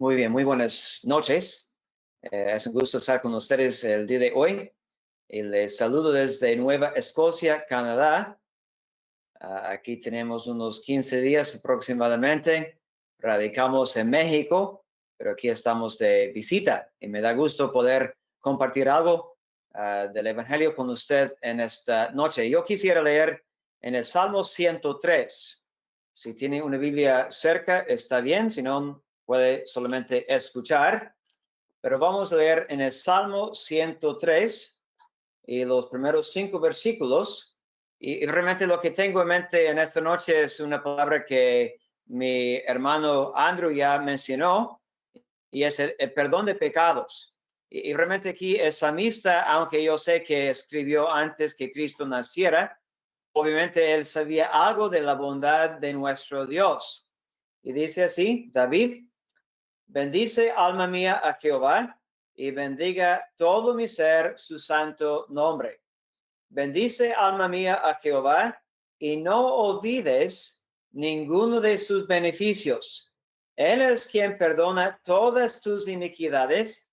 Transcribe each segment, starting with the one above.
Muy bien, muy buenas noches. Eh, es un gusto estar con ustedes el día de hoy. Y les saludo desde Nueva Escocia, Canadá. Ah, aquí tenemos unos 15 días aproximadamente. Radicamos en México, pero aquí estamos de visita y me da gusto poder compartir algo ah, del Evangelio con usted en esta noche. Yo quisiera leer en el Salmo 103. Si tiene una Biblia cerca, está bien. Si no, puede solamente escuchar, pero vamos a leer en el Salmo 103 y los primeros cinco versículos. Y, realmente lo que tengo en mente en esta noche es una palabra que mi hermano Andrew ya mencionó, y es el, perdón de pecados. Y, y, realmente aquí es samista, aunque yo sé que escribió antes que Cristo naciera, obviamente él sabía algo de la bondad de nuestro Dios. Y dice así, David, Bendice alma mía a Jehová y bendiga todo mi ser su santo nombre. Bendice alma mía a Jehová y no olvides ninguno de sus beneficios. Él es quien perdona todas tus iniquidades,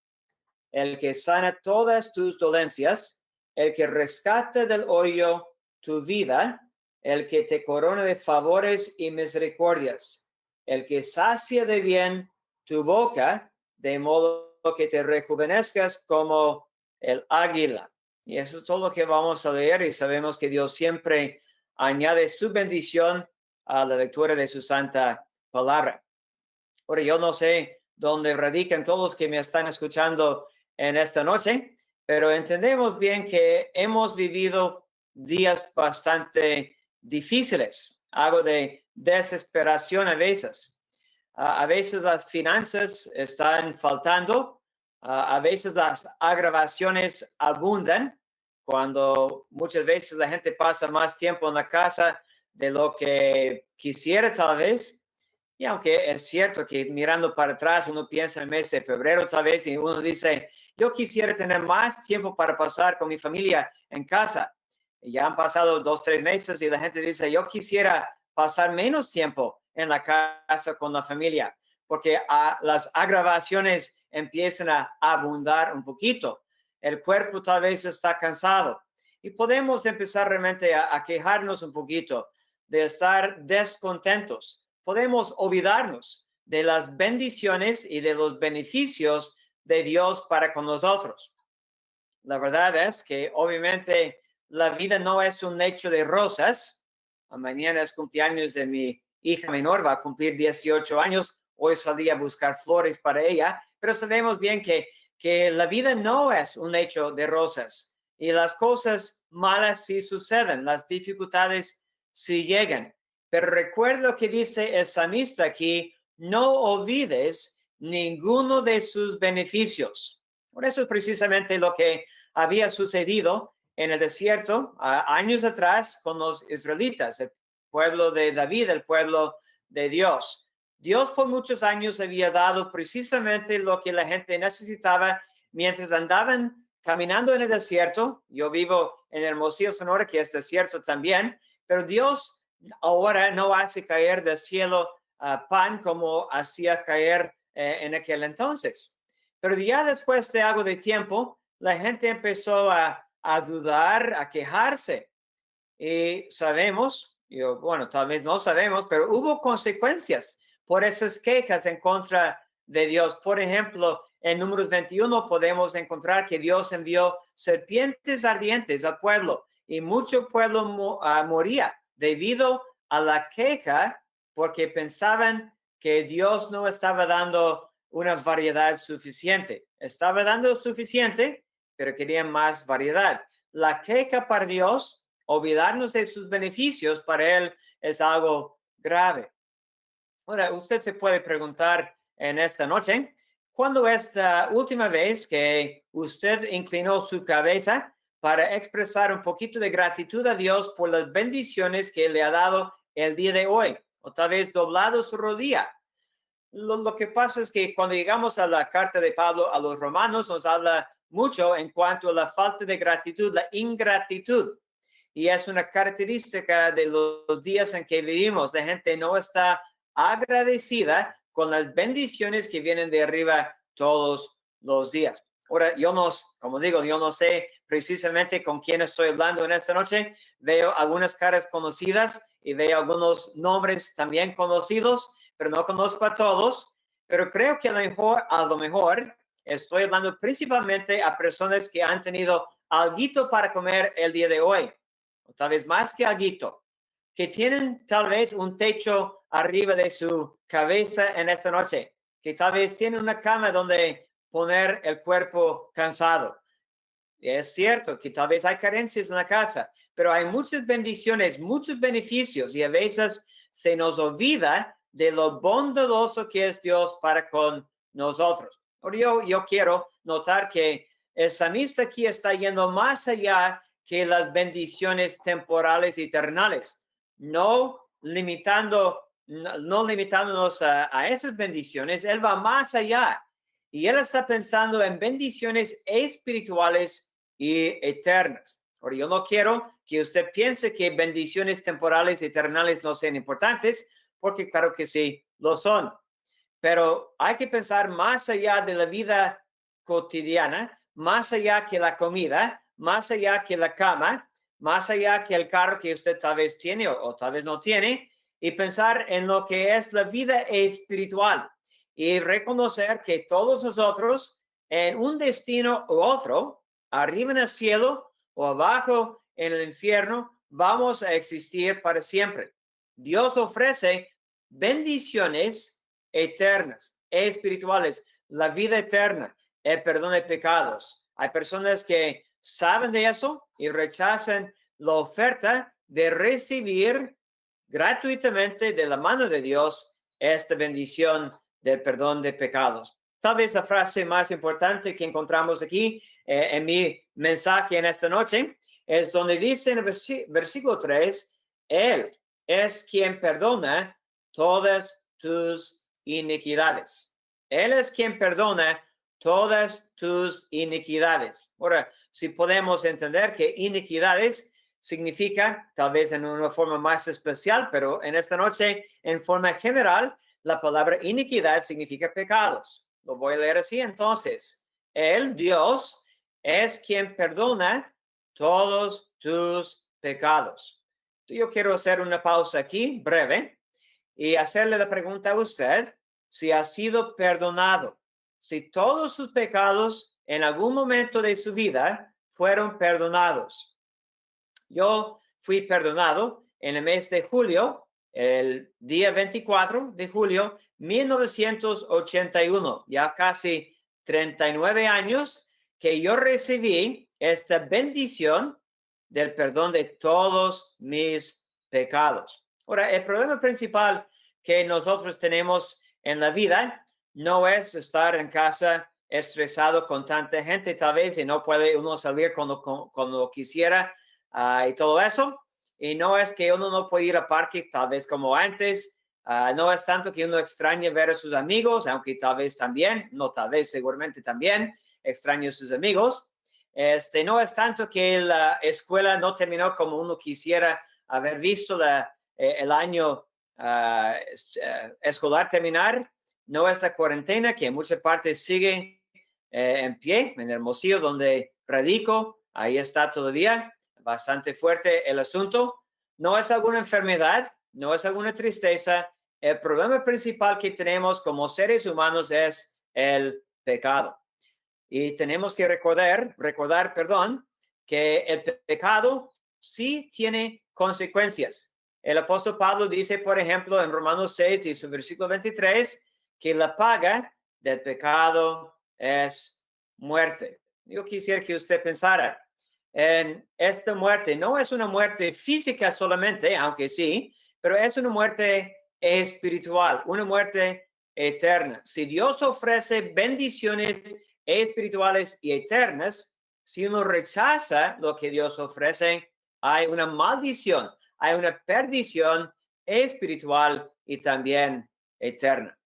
el que sana todas tus dolencias, el que rescata del hoyo tu vida, el que te corona de favores y misericordias, el que sacia de bien tu boca, de modo que te rejuvenezcas como el águila. Y eso es todo lo que vamos a leer y sabemos que Dios siempre añade su bendición a la lectura de su santa palabra. Ahora, yo no sé dónde radican todos los que me están escuchando en esta noche, pero entendemos bien que hemos vivido días bastante difíciles, algo de desesperación a veces a veces las finanzas están faltando, a veces las agravaciones abundan, cuando muchas veces la gente pasa más tiempo en la casa de lo que quisiera tal vez. Y aunque es cierto que mirando para atrás uno piensa en el mes de febrero tal vez y uno dice, yo quisiera tener más tiempo para pasar con mi familia en casa. Ya han pasado dos, tres meses y la gente dice, yo quisiera pasar menos tiempo en la casa con la familia, porque ah, las agravaciones empiezan a abundar un poquito. El cuerpo tal vez está cansado y podemos empezar realmente a, a quejarnos un poquito de estar descontentos. Podemos olvidarnos de las bendiciones y de los beneficios de Dios para con nosotros. La verdad es que obviamente la vida no es un hecho de rosas. Mañana es cumpleaños de mi hija menor va a cumplir 18 años. Hoy salí a buscar flores para ella, pero sabemos bien que, que la vida no es un hecho de rosas y las cosas malas sí suceden, las dificultades sí llegan. Pero recuerdo que dice el samista aquí, no olvides ninguno de sus beneficios. Por eso es precisamente lo que había sucedido en el desierto años atrás con los israelitas pueblo de David, el pueblo de Dios. Dios por muchos años había dado precisamente lo que la gente necesitaba mientras andaban caminando en el desierto. Yo vivo en Hermosillo, Sonora, que es desierto también, pero Dios ahora no hace caer del cielo ah, pan como hacía caer eh, en aquel entonces. Pero ya después de algo de tiempo, la gente empezó a, a dudar, a quejarse. Y sabemos bueno, tal vez no sabemos, pero hubo consecuencias por esas quejas en contra de Dios. Por ejemplo, en números 21 podemos encontrar que Dios envió serpientes ardientes al pueblo y mucho pueblo ah, moría debido a la queja porque pensaban que Dios no estaba dando una variedad suficiente. Estaba dando suficiente, pero querían más variedad. La queja para Dios olvidarnos de sus beneficios para él es algo grave. Ahora, usted se puede preguntar en esta noche, ¿cuándo es la última vez que usted inclinó su cabeza para expresar un poquito de gratitud a Dios por las bendiciones que le ha dado el día de hoy? O tal vez doblado su rodilla. Lo, lo que pasa es que cuando llegamos a la carta de Pablo a los romanos, nos habla mucho en cuanto a la falta de gratitud, la ingratitud y es una característica de los días en que vivimos. La gente no está agradecida con las bendiciones que vienen de arriba todos los días. Ahora, yo no, como digo, yo no sé precisamente con quién estoy hablando en esta noche. Veo algunas caras conocidas y veo algunos nombres también conocidos, pero no conozco a todos. Pero creo que a lo mejor, a lo mejor estoy hablando principalmente a personas que han tenido algo para comer el día de hoy, tal vez más que algo, que tienen tal vez un techo arriba de su cabeza en esta noche, que tal vez tienen una cama donde poner el cuerpo cansado. Es cierto que tal vez hay carencias en la casa, pero hay muchas bendiciones, muchos beneficios y a veces se nos olvida de lo bondadoso que es Dios para con nosotros. Yo, yo quiero notar que el samista aquí está yendo más allá que las bendiciones temporales y eternales, no limitando, no, limitándonos a, a esas bendiciones, él va más allá y él está pensando en bendiciones espirituales y eternas. Ahora, yo no quiero que usted piense que bendiciones temporales y eternales no sean importantes, porque claro que sí, lo son. Pero hay que pensar más allá de la vida cotidiana, más allá que la comida, más allá que la cama, más allá que el carro que usted tal vez tiene o, tal vez no tiene, y pensar en lo que es la vida espiritual y reconocer que todos nosotros en un destino u otro, arriba en el cielo o abajo en el infierno, vamos a existir para siempre. Dios ofrece bendiciones eternas, espirituales, la vida eterna, el perdón de pecados. Hay personas que saben de eso y rechazan la oferta de recibir gratuitamente de la mano de Dios esta bendición del perdón de pecados. Tal vez la frase más importante que encontramos aquí eh, en mi mensaje en esta noche es donde dice en el versículo 3, Él es quien perdona todas tus iniquidades. Él es quien perdona todas tus iniquidades. Ahora, si podemos entender que iniquidades significa, tal vez en una forma más especial, pero en esta noche, en forma general, la palabra iniquidad significa pecados. Lo voy a leer así entonces. El Dios es quien perdona todos tus pecados. Yo quiero hacer una pausa aquí, breve, y hacerle la pregunta a usted si ha sido perdonado, si todos sus pecados en algún momento de su vida fueron perdonados. Yo fui perdonado en el mes de julio el día 24 de julio 1981, ya casi 39 años que yo recibí esta bendición del perdón de todos mis pecados. Ahora, el problema principal que nosotros tenemos en la vida no es estar en casa estresado con tanta gente tal vez y no puede uno salir cuando, cuando, quisiera ah, y todo eso. Y no es que uno no puede ir al parque tal vez como antes, ah, no es tanto que uno extrañe ver a sus amigos, aunque tal vez también, no tal vez, seguramente también extrañe a sus amigos. Este, no es tanto que la escuela no terminó como uno quisiera haber visto eh, el año ah, eh, escolar terminar, no es la cuarentena que en muchas partes sigue eh, en pie, en Hermosillo, donde radico, ahí está todavía bastante fuerte el asunto. No es alguna enfermedad, no es alguna tristeza. El problema principal que tenemos como seres humanos es el pecado. Y tenemos que recordar, recordar, perdón, que el pecado sí tiene consecuencias. El apóstol Pablo dice, por ejemplo, en Romanos 6 y su versículo 23, que la paga del pecado es muerte. Yo quisiera que usted pensara, en esta muerte no es una muerte física solamente, aunque sí, pero es una muerte espiritual, una muerte eterna. Si Dios ofrece bendiciones espirituales y eternas, si uno rechaza lo que Dios ofrece, hay una maldición, hay una perdición espiritual y también eterna.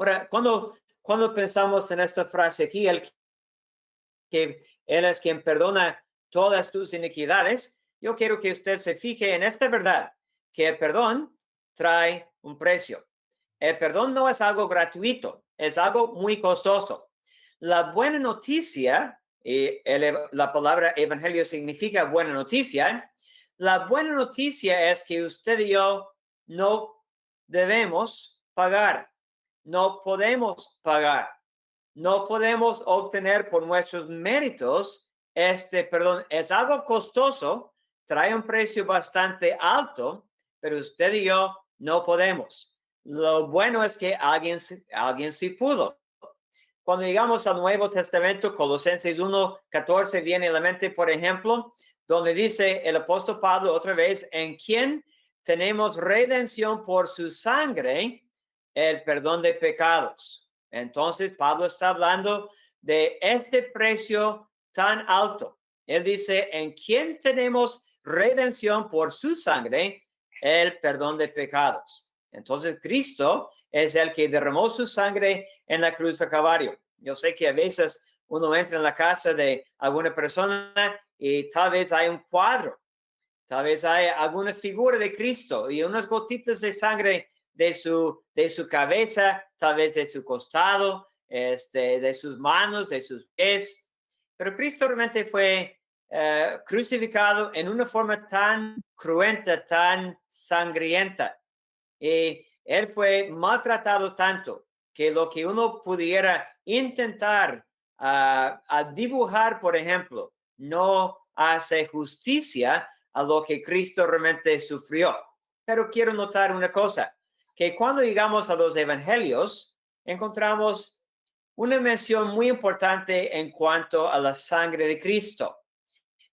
Ahora, cuando, cuando pensamos en esta frase aquí, el que él es quien perdona todas tus iniquidades. Yo quiero que usted se fije en esta verdad, que el perdón trae un precio. el perdón no es algo gratuito, es algo muy costoso. La buena noticia, y la palabra evangelio significa buena noticia, la buena noticia es que usted y yo no debemos pagar, no podemos pagar, no podemos obtener por nuestros méritos este perdón. Es algo costoso, trae un precio bastante alto, pero usted y yo no podemos. Lo bueno es que alguien, alguien sí pudo. Cuando llegamos al Nuevo Testamento, Colosenses 1, 14 viene a la mente, por ejemplo, donde dice el apóstol Pablo otra vez, en quien tenemos redención por su sangre, el perdón de pecados. Entonces, Pablo está hablando de este precio tan alto. Él dice, en quien tenemos redención por su sangre, el perdón de pecados. Entonces, Cristo es el que derramó su sangre en la cruz de Calvario. Yo sé que a veces uno entra en la casa de alguna persona y tal vez hay un cuadro, tal vez hay alguna figura de Cristo y unas gotitas de sangre de su, de su cabeza, tal vez de su costado, este, de sus manos, de sus pies. Pero Cristo realmente fue eh, crucificado en una forma tan cruenta, tan sangrienta. Y él fue maltratado tanto que lo que uno pudiera intentar ah, a dibujar, por ejemplo, no hace justicia a lo que Cristo realmente sufrió. Pero quiero notar una cosa, que cuando llegamos a los evangelios, encontramos una mención muy importante en cuanto a la sangre de Cristo.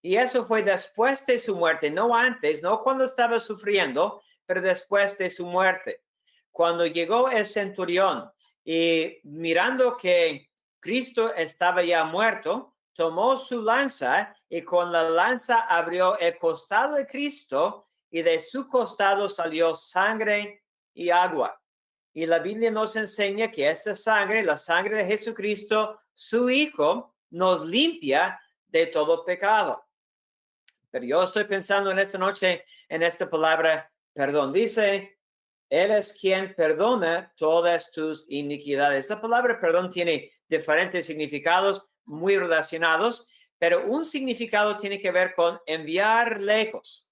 Y eso fue después de su muerte, no antes, no cuando estaba sufriendo, pero después de su muerte. Cuando llegó el centurión y mirando que Cristo estaba ya muerto, tomó su lanza y con la lanza abrió el costado de Cristo y de su costado salió sangre y agua. Y la Biblia nos enseña que esta sangre, la sangre de Jesucristo, su Hijo, nos limpia de todo pecado. Pero yo estoy pensando en esta noche en esta palabra perdón. Dice, Él es quien perdona todas tus iniquidades. Esta palabra perdón tiene diferentes significados muy relacionados, pero un significado tiene que ver con enviar lejos.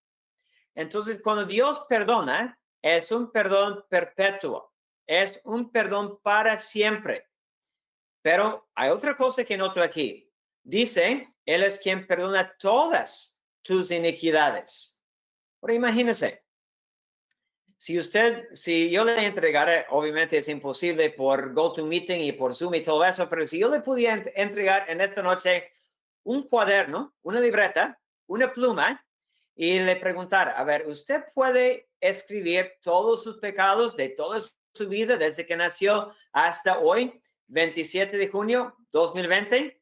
Entonces, cuando Dios perdona, es un perdón perpetuo, es un perdón para siempre. Pero hay otra cosa que noto aquí. Dice, Él es quien perdona todas tus iniquidades. Pero imagínese, si usted, si yo le entregara, obviamente es imposible por GoToMeeting y por Zoom y todo eso, pero si yo le pudiera entregar en esta noche un cuaderno, una libreta, una pluma y le preguntar, a ver, ¿usted puede escribir todos sus pecados de toda su vida desde que nació hasta hoy, 27 de junio 2020?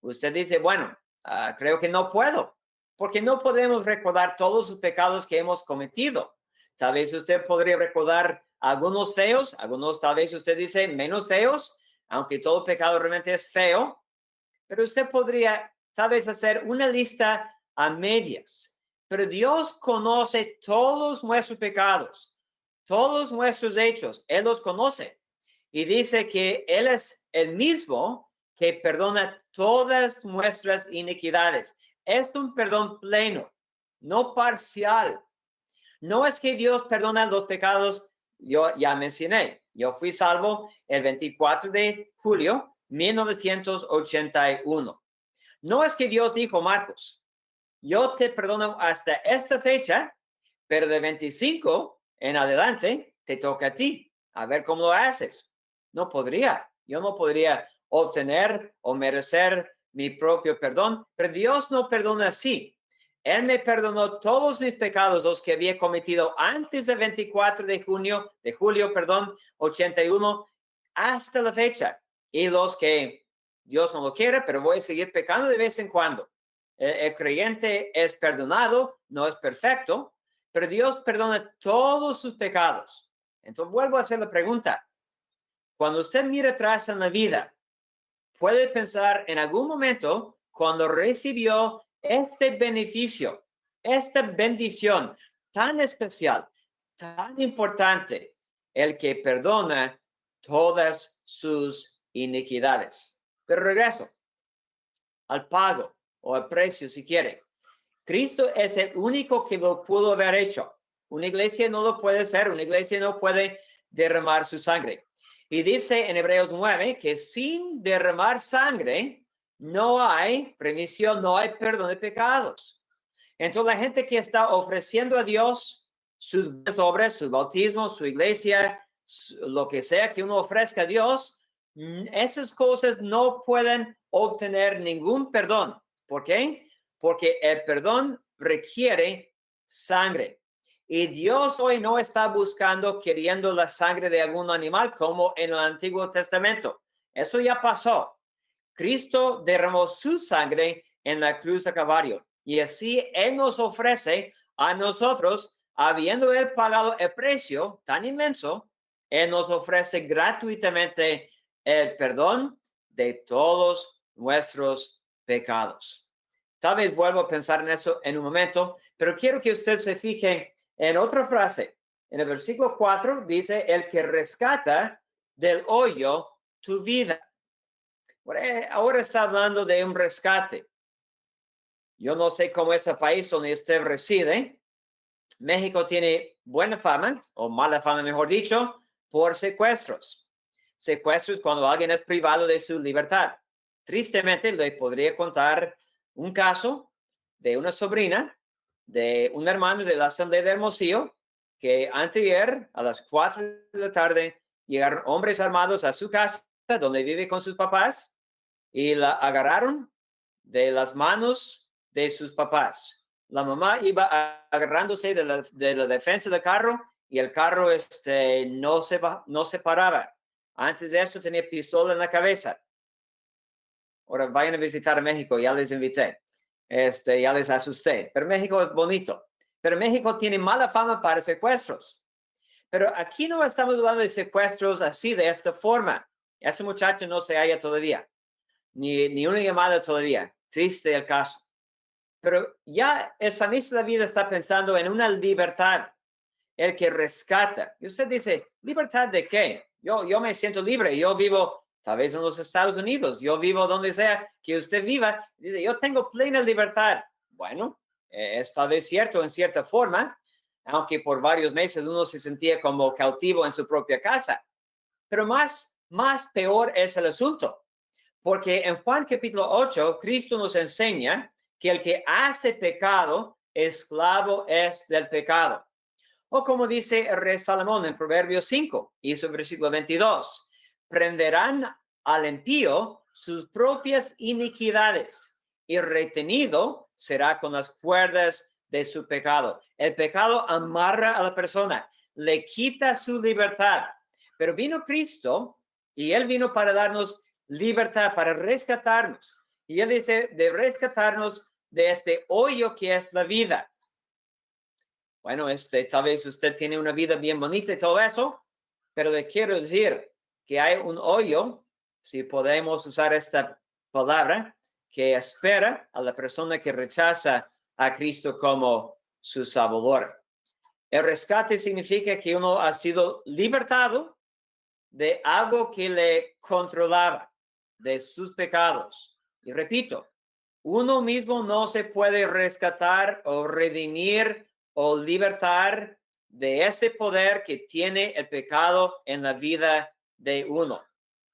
Usted dice, bueno, ah, creo que no puedo, porque no podemos recordar todos los pecados que hemos cometido. Tal vez usted podría recordar algunos feos, algunos tal vez usted dice menos feos, aunque todo pecado realmente es feo, pero usted podría tal vez hacer una lista a medias. Pero Dios conoce todos nuestros pecados, todos nuestros hechos, Él los conoce. Y dice que Él es el mismo que perdona todas nuestras iniquidades. Es un perdón pleno, no parcial. No es que Dios perdona los pecados, yo ya mencioné, yo fui salvo el 24 de julio 1981. No es que Dios dijo, Marcos, yo te perdono hasta esta fecha, pero de 25 en adelante te toca a ti. A ver cómo lo haces. No podría. Yo no podría obtener o merecer mi propio perdón, pero Dios no perdona así. Él me perdonó todos mis pecados, los que había cometido antes del 24 de junio, de julio, perdón, 81, hasta la fecha. Y los que Dios no lo quiere, pero voy a seguir pecando de vez en cuando. El, creyente es perdonado, no es perfecto, pero Dios perdona todos sus pecados. Entonces vuelvo a hacer la pregunta. Cuando usted mira atrás en la vida, puede pensar en algún momento cuando recibió este beneficio, esta bendición tan especial, tan importante, el que perdona todas sus iniquidades. Pero regreso al pago o al precio si quiere. Cristo es el único que lo pudo haber hecho. Una iglesia no lo puede hacer, una iglesia no puede derramar su sangre. Y dice en Hebreos 9 que sin derramar sangre no hay remisión, no hay perdón de pecados. Entonces la gente que está ofreciendo a Dios sus obras, su bautismo, su iglesia, lo que sea que uno ofrezca a Dios, mm, esas cosas no pueden obtener ningún perdón. ¿Por qué? Porque el perdón requiere sangre. Y Dios hoy no está buscando, queriendo la sangre de algún animal como en el Antiguo Testamento. Eso ya pasó. Cristo derramó su sangre en la cruz de Calvario. Y así Él nos ofrece a nosotros, habiendo Él pagado el precio tan inmenso, Él nos ofrece gratuitamente el perdón de todos nuestros pecados. Tal vez vuelvo a pensar en eso en un momento, pero quiero que usted se fije en otra frase. En el versículo 4 dice, el que rescata del hoyo tu vida. Ahora está hablando de un rescate. Yo no sé cómo es el país donde usted reside. México tiene buena fama, o mala fama, mejor dicho, por secuestros. Secuestros cuando alguien es privado de su libertad. Tristemente, le podría contar un caso de una sobrina de un hermano de la Asamblea de Hermosillo que anteayer a las 4 de la tarde llegaron hombres armados a su casa donde vive con sus papás y la agarraron de las manos de sus papás. La mamá iba agarrándose de la, de la defensa del carro y el carro este, no, se, no se paraba. Antes de eso tenía pistola en la cabeza. Ahora vayan a visitar México, ya les invité. Este, ya les asusté. Pero México es bonito. Pero México tiene mala fama para secuestros. Pero aquí no estamos hablando de secuestros así, de esta forma. Ese muchacho no se halla todavía, ni, ni una llamada todavía. Triste el caso. Pero ya esa misma vida está pensando en una libertad, el que rescata. Y usted dice, ¿libertad de qué? Yo, yo me siento libre, yo vivo tal vez en los Estados Unidos, yo vivo donde sea que usted viva, dice, yo tengo plena libertad. Bueno, eh, es tal vez cierto en cierta forma, aunque por varios meses uno se sentía como cautivo en su propia casa. Pero más, más peor es el asunto, porque en Juan capítulo 8, Cristo nos enseña que el que hace pecado, esclavo es del pecado. O como dice el rey Salomón en Proverbios 5 y su versículo 22, prenderán al impío sus propias iniquidades y retenido será con las cuerdas de su pecado. El pecado amarra a la persona, le quita su libertad. Pero vino Cristo y él vino para darnos libertad, para rescatarnos. Y él dice de rescatarnos de este hoyo que es la vida. Bueno, este, tal vez usted tiene una vida bien bonita y todo eso, pero le quiero decir, que hay un hoyo, si podemos usar esta palabra, que espera a la persona que rechaza a Cristo como su Salvador. El rescate significa que uno ha sido libertado de algo que le controlaba, de sus pecados. Y repito, uno mismo no se puede rescatar o redimir o libertar de ese poder que tiene el pecado en la vida de uno.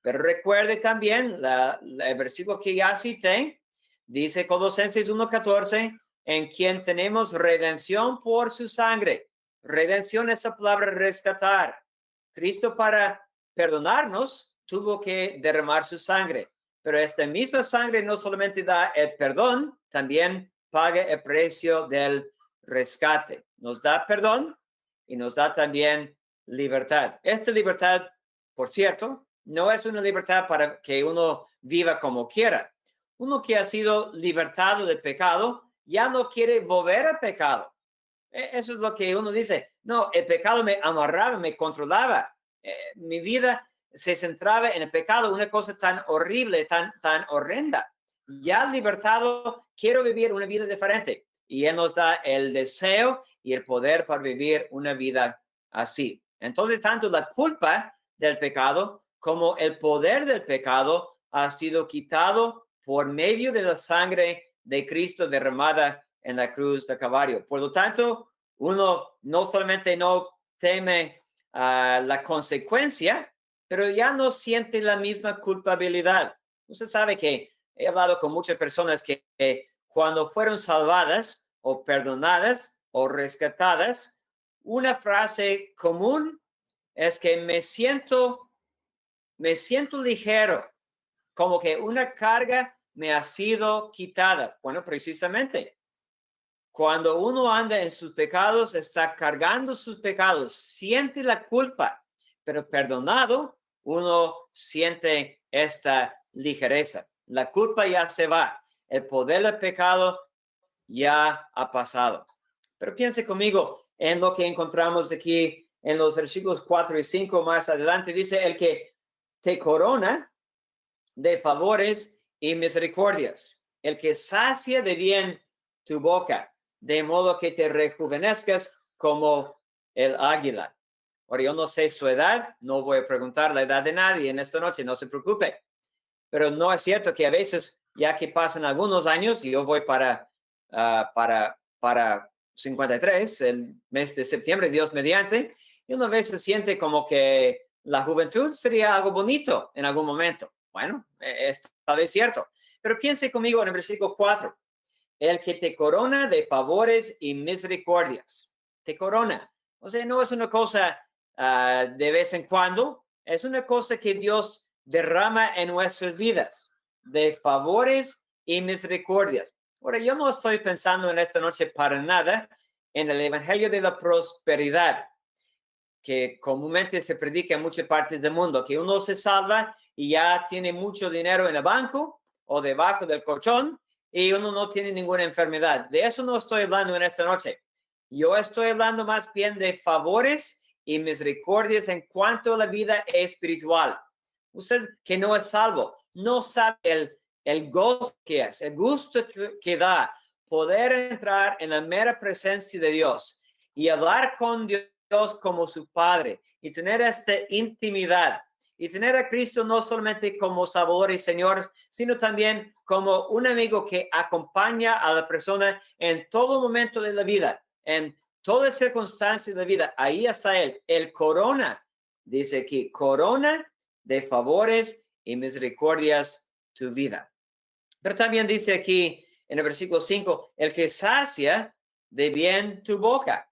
Pero recuerde también el versículo que ya cité, dice Colosenses 1.14, en quien tenemos redención por su sangre. Redención es la palabra rescatar. Cristo para perdonarnos tuvo que derramar su sangre, pero esta misma sangre no solamente da el perdón, también paga el precio del rescate. Nos da perdón y nos da también libertad. Esta libertad por cierto, no es una libertad para que uno viva como quiera. Uno que ha sido libertado del pecado ya no quiere volver al pecado. E, eso es lo que uno dice. No, el pecado me amarraba, me controlaba. Eh, mi vida se centraba en el pecado, una cosa tan horrible, tan, tan horrenda. Ya libertado, quiero vivir una vida diferente. Y Él nos da el deseo y el poder para vivir una vida así. Entonces, tanto la culpa del pecado como el poder del pecado ha sido quitado por medio de la sangre de Cristo derramada en la cruz de Calvario. Por lo tanto, uno no solamente no teme ah, la consecuencia, pero ya no siente la misma culpabilidad. Usted sabe que he hablado con muchas personas que cuando fueron salvadas o perdonadas o rescatadas, una frase común es que me siento, me siento ligero, como que una carga me ha sido quitada. Bueno, precisamente, cuando uno anda en sus pecados, está cargando sus pecados, siente la culpa, pero perdonado, uno siente esta ligereza. La culpa ya se va, el poder del pecado ya ha pasado. Pero piense conmigo en lo que encontramos aquí en los versículos 4 y 5 más adelante. Dice el que te corona de favores y misericordias, el que sacia de bien tu boca, de modo que te rejuvenezcas como el águila. Ahora, yo no sé su edad, no voy a preguntar la edad de nadie en esta noche, no se preocupe. Pero no es cierto que a veces, ya que pasan algunos años, y yo voy para, ah, para, para 53, el mes de septiembre, Dios mediante, y una vez se siente como que la juventud sería algo bonito en algún momento. Bueno, e, es tal vez cierto. Pero piense conmigo en el versículo 4. El que te corona de favores y misericordias. Te corona. O sea, no es una cosa ah, de vez en cuando, es una cosa que Dios derrama en nuestras vidas, de favores y misericordias. Ahora, yo no estoy pensando en esta noche para nada en el Evangelio de la Prosperidad, que comúnmente se predica en muchas partes del mundo, que uno se salva y ya tiene mucho dinero en el banco o debajo del colchón y uno no tiene ninguna enfermedad. De eso no estoy hablando en esta noche. Yo estoy hablando más bien de favores y misericordias en cuanto a la vida espiritual. Usted que no es salvo, no sabe el el gozo que es, el gusto que, da poder entrar en la mera presencia de Dios y hablar con Dios como su Padre y tener esta intimidad y tener a Cristo no solamente como Salvador y Señor, sino también como un amigo que acompaña a la persona en todo momento de la vida, en toda circunstancia de la vida. Ahí está Él, el corona, dice aquí, corona de favores y misericordias tu vida. Pero también dice aquí en el versículo 5, el que sacia de bien tu boca,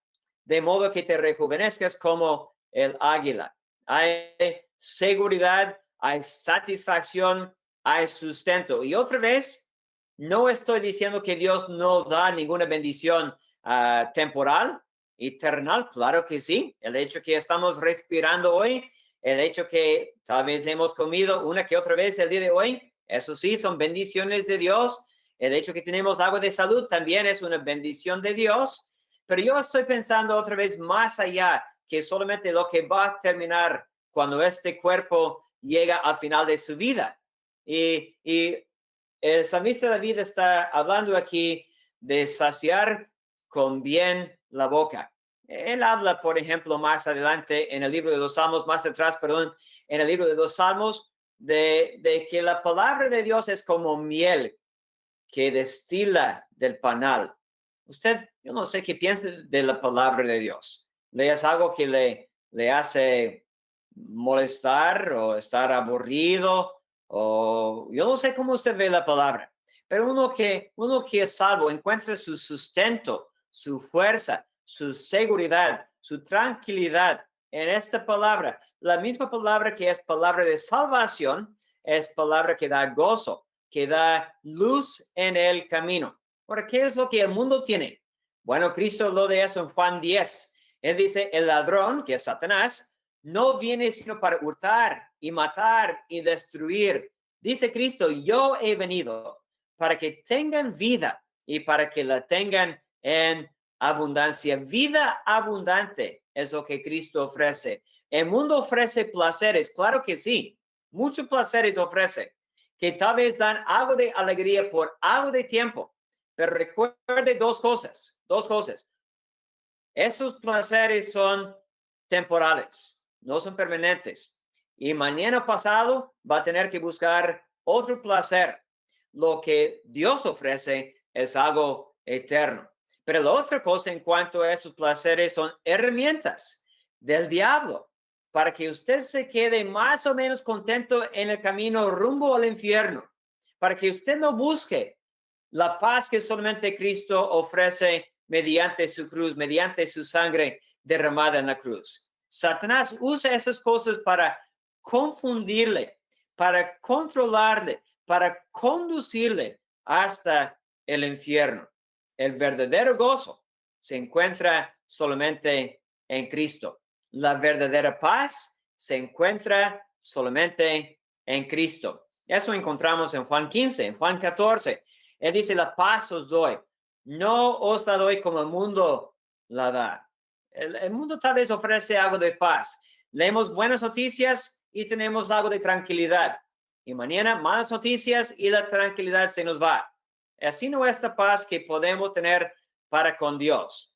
de modo que te rejuvenezcas como el águila. Hay seguridad, hay satisfacción, hay sustento. Y otra vez, no estoy diciendo que Dios no da ninguna bendición uh, temporal, eternal, claro que sí. El hecho que estamos respirando hoy, el hecho que tal vez hemos comido una que otra vez el día de hoy, eso sí, son bendiciones de Dios. El hecho que tenemos agua de salud también es una bendición de Dios. Pero yo estoy pensando otra vez más allá que solamente lo que va a terminar cuando este cuerpo llega al final de su vida. Y, y el salmista David está hablando aquí de saciar con bien la boca. Él habla, por ejemplo, más adelante en el libro de los Salmos, más atrás, perdón, en el libro de los Salmos, de, que la palabra de Dios es como miel que destila del panal. Usted, yo no sé qué piensa de la palabra de Dios. ¿Le es algo que le, le hace molestar o estar aburrido? O yo no sé cómo usted ve la palabra. Pero uno que, uno que es salvo encuentra su sustento, su fuerza, su seguridad, su tranquilidad en esta palabra. La misma palabra que es palabra de salvación es palabra que da gozo, que da luz en el camino. Ahora, ¿qué es lo que el mundo tiene? Bueno, Cristo lo de eso en Juan 10. Él dice, el ladrón, que es Satanás, no viene sino para hurtar y matar y destruir. Dice Cristo, yo he venido para que tengan vida y para que la tengan en abundancia. Vida abundante es lo que Cristo ofrece. El mundo ofrece placeres, claro que sí, muchos placeres ofrece, que tal vez dan algo de alegría por algo de tiempo, pero recuerde dos cosas, dos cosas. Esos placeres son temporales, no son permanentes. Y mañana pasado va a tener que buscar otro placer. Lo que Dios ofrece es algo eterno. Pero la otra cosa en cuanto a esos placeres son herramientas del diablo para que usted se quede más o menos contento en el camino rumbo al infierno, para que usted no busque la paz que solamente Cristo ofrece mediante su cruz, mediante su sangre derramada en la cruz. Satanás usa esas cosas para confundirle, para controlarle, para conducirle hasta el infierno. El verdadero gozo se encuentra solamente en Cristo. La verdadera paz se encuentra solamente en Cristo. Eso encontramos en Juan 15, en Juan 14. Él dice, la paz os doy. No os la doy como el mundo la da. El, mundo tal vez ofrece algo de paz. Leemos buenas noticias y tenemos algo de tranquilidad. Y mañana malas noticias y la tranquilidad se nos va. Así no esta paz que podemos tener para con Dios.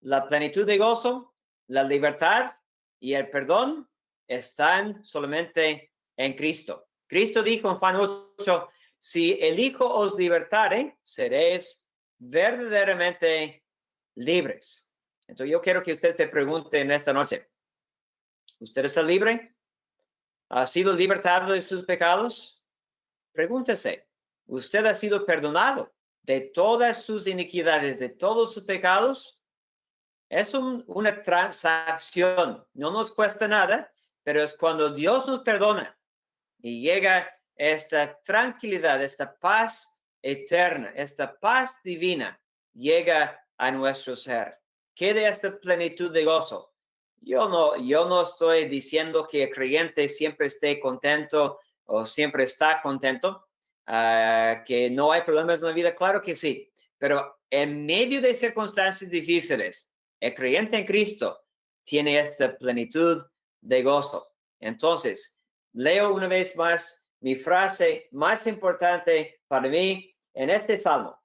La plenitud de gozo, la libertad y el perdón están solamente en Cristo. Cristo dijo en Juan 8, si el Hijo os libertare, seréis verdaderamente libres. Entonces yo quiero que usted se pregunte en esta noche, ¿usted está libre? ¿Ha sido libertado de sus pecados? Pregúntese, ¿usted ha sido perdonado de todas sus iniquidades, de todos sus pecados? Es una transacción, no nos cuesta nada, pero es cuando Dios nos perdona y llega esta tranquilidad, esta paz eterna, esta paz divina llega a nuestro ser. Quede esta plenitud de gozo. Yo no, yo no estoy diciendo que el creyente siempre esté contento o siempre está contento, ah, que no hay problemas en la vida. Claro que sí, pero en medio de circunstancias difíciles, el creyente en Cristo tiene esta plenitud de gozo. Entonces, leo una vez más mi frase más importante para mí en este salmo.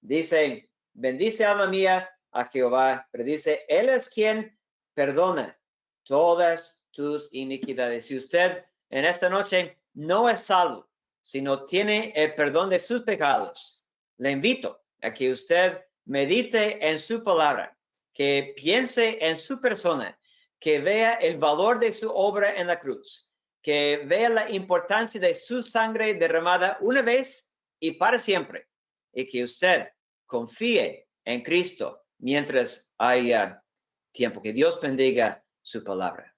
Dice, bendice alma mía a Jehová, pero dice, Él es quien perdona todas tus iniquidades. Si usted en esta noche no es salvo, sino tiene el perdón de sus pecados, le invito a que usted medite en su palabra, que piense en su persona, que vea el valor de su obra en la cruz, que vea la importancia de su sangre derramada una vez y para siempre, y que usted confíe en Cristo mientras haya tiempo. Que Dios bendiga su palabra.